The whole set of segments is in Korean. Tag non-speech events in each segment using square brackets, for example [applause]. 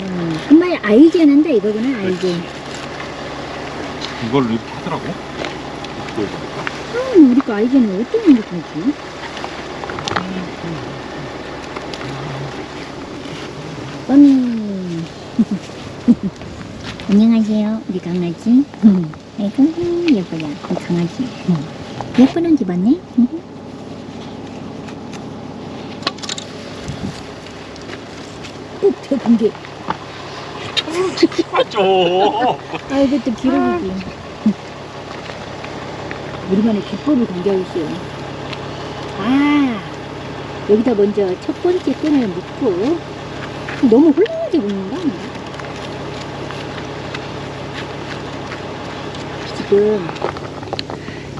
음, 정말 아이게는데 이거는 아이게 이걸 이렇게 하더라고? 아, 음, 우리 거 아이게는 어떤 느낌이지? 음. 안녕하세요. 우리 강아지 아이고 예뻐요. 강아지. 음. 예쁜 옷 입었네 꼭 대본 게. 맞죠. 아, 이것도 기록이지. 우리만의 기법을 공개하고 있어요. 아, 여기다 먼저 첫 번째 끈을 묶고, 너무 훌륭하게 묶는다. 지금,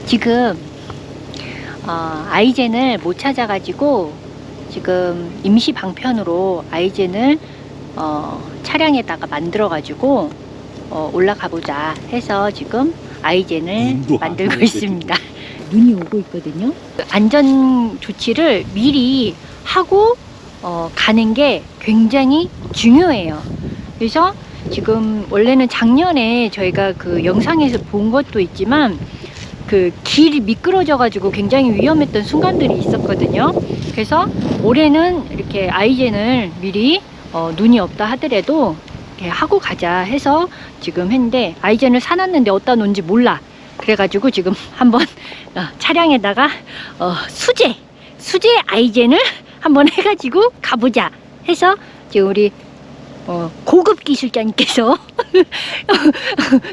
지금, 어, 아이젠을 못 찾아가지고, 지금 임시 방편으로 아이젠을 어, 차량에다가 만들어 가지고 어, 올라가 보자 해서 지금 아이젠을 만들고 있습니다. [laughs] 눈이 오고 있거든요. 안전 조치를 미리 하고 어, 가는 게 굉장히 중요해요. 그래서 지금 원래는 작년에 저희가 그 영상에서 본 것도 있지만 그 길이 미끄러져 가지고 굉장히 위험했던 순간들이 있었거든요. 그래서 올해는 이렇게 아이젠을 미리 어, 눈이 없다 하더라도 하고 가자 해서 지금 했는데 아이젠을 사놨는데 어디다 놓은지 몰라. 그래가지고 지금 [laughs] 한번 어, 차량에다가 어, 수제 수제 아이젠을 한번 [laughs] 해가지고 가보자 해서 지금 우리 어, 고급 기술자님께서 [laughs]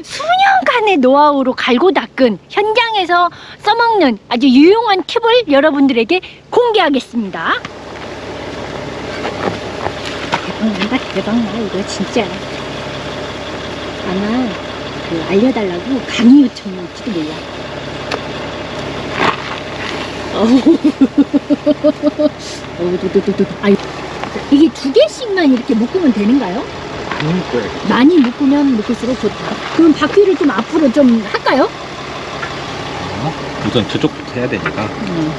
수년간의 노하우로 갈고 닦은 현장에서 써먹는 아주 유용한 팁을 여러분들에게 공개하겠습니다. 대박난다 대박나 이거 진짜 아마 그 알려달라고 강의 요청이 올지도 몰라. 어우, [laughs] 두두두두. 아유, 이게 두 개씩만 이렇게 묶으면 되는가요? 그러니까 많이 묶으면 묶을수록 좋다. 그럼 바퀴를 좀 앞으로 좀 할까요? 우선 저쪽부터 해야 되니까. 음.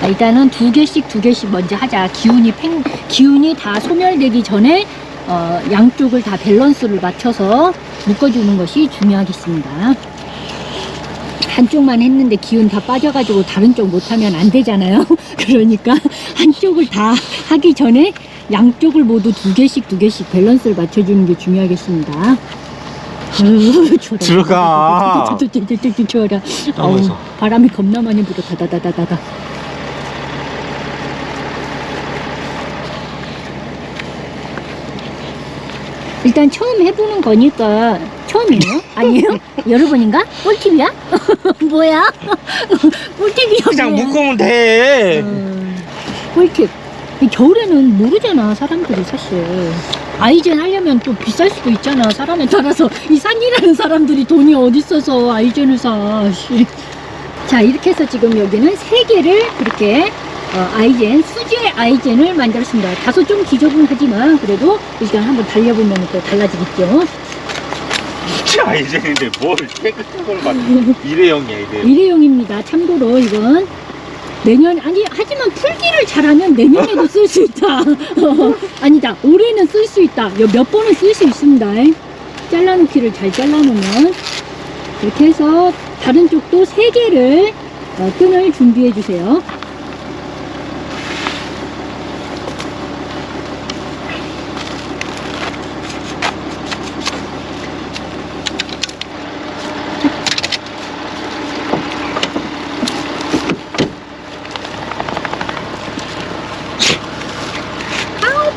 자, 일단은 두 개씩 두 개씩 먼저 하자. 기운이 팽, 기운이 다 소멸되기 전에 어, 양쪽을 다 밸런스를 맞춰서 묶어주는 것이 중요하겠습니다. 한쪽만 했는데 기운 다 빠져가지고 다른 쪽 못하면 안 되잖아요. [laughs] 그러니까 한쪽을 다 하기 전에 양쪽을 모두 두 개씩 두 개씩 밸런스를 맞춰주는 게 중요하겠습니다. 들어가. 추워라. 어우. 바람이 겁나 많이 불어. 다다다다다다. 일단 처음 해보는 거니까 처음이에요? 아니에요? [laughs] 여러 번인가? 꿀팁이야? [laughs] 뭐야? [laughs] 꿀팁이야 그냥 뭐야? 묶으면 돼. 음, 꿀팁 이 겨울에는 모르잖아 사람들이 사실 아이젠 하려면 또 비쌀 수도 있잖아 사람에 따라서 이 산이라는 사람들이 돈이 어디 있어서 아이젠을 사 씨. 자 이렇게 해서 지금 여기는 세 개를 그렇게 어, 아이젠 수제 아이젠을 만들었습니다 다소 좀 지저분하지만 그래도 일단 한번 달려보면 또 달라지겠죠 아이젠인데 뭘 깨끗한 걸 막. 일회용이야 일회용. 일회용입니다. 참고로 이건 내년 아니 하지만 풀기를 잘하면 내년에도 [laughs] 쓸 수 있다. 어, [laughs] 아니다. 올해는 쓸 수 있다. 여- 몇 번은 쓸 수 있습니다. 잘라놓기를 잘 잘라놓으면 이렇게 해서 다른 쪽도 세 개를 어, 끈을 준비해 주세요.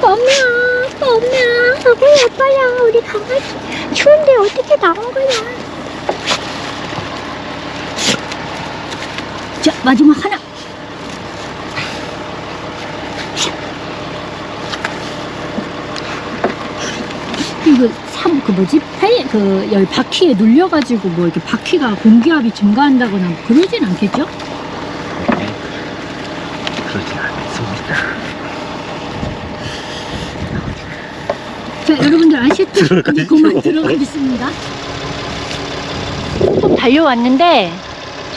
아, 뻔나, 뻔나. 너무 예뻐요, 우리 강아지. 추운데 어떻게 나온 거야? 자, 마지막 하나. 이거 삼, 그 뭐지? 팔, 그, 여기 바퀴에 눌려가지고 뭐 이렇게 바퀴가 공기압이 증가한다거나 뭐 그러진 않겠죠? 그러지 않습니다. 자, 여러분들 아셨죠? 이제 그만 들어가겠습니다. 좀 달려왔는데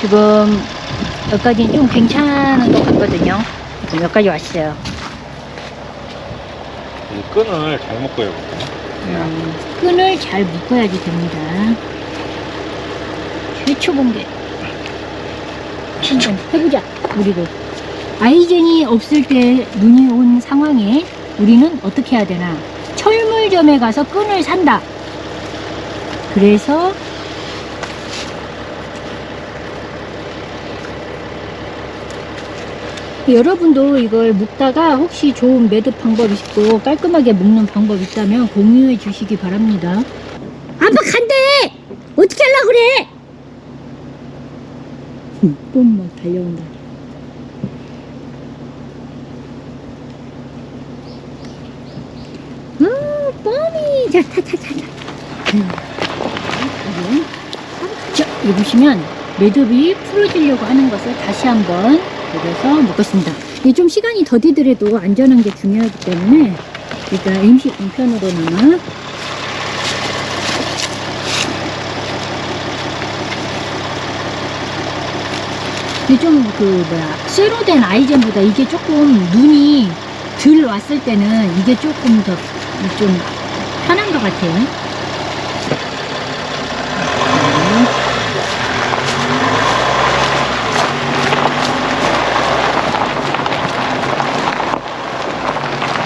지금 여기까지는 좀 괜찮은 것 같거든요. 지금 여기까지 왔어요. 이 끈을 잘 묶어야 돼. 음, 끈을 잘 묶어야지 됩니다. 최초 공개. 한번 해보자, 우리도. 아이젠이 없을 때 눈이 온 상황에 우리는 어떻게 해야 되나? 철물점에 가서 끈을 산다. 그래서 여러분도 이걸 묶다가 혹시 좋은 매듭 방법 있고 깔끔하게 묶는 방법 있다면 공유해 주시기 바랍니다. 아빠 간대! 어떻게 하려고 그래? 또막 달려온다. 아, 뻔히! 자, 타, 타, 타, 타. 음. 자, 여기 보시면 매듭이 풀어지려고 하는 것을 다시 한번 그래서 묶었습니다. 이게 좀 시간이 더디더라도 안전한 게 중요하기 때문에 일단 임시 공편으로나마 이게 좀그 뭐야 쇠로 된 아이젠보다 이게 조금 눈이 덜 왔을 때는 이게 조금 더 좀 편한 것 같아요.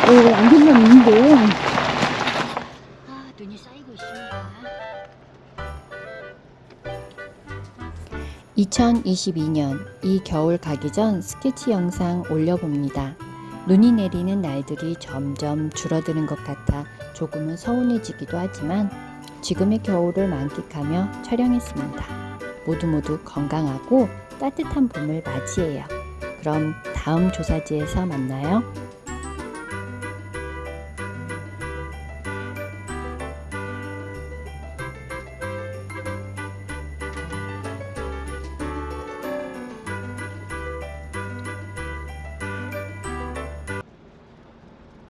오, 안경만 있는데요. 아, 눈이 쌓이고 있습니다. 2022년 이 겨울 가기 전 스케치 영상 올려봅니다. 눈이 내리는 날들이 점점 줄어드는 것 같아 조금은 서운해지기도 하지만 지금의 겨울을 만끽하며 촬영했습니다. 모두 모두 건강하고 따뜻한 봄을 맞이해요. 그럼 다음 조사지에서 만나요.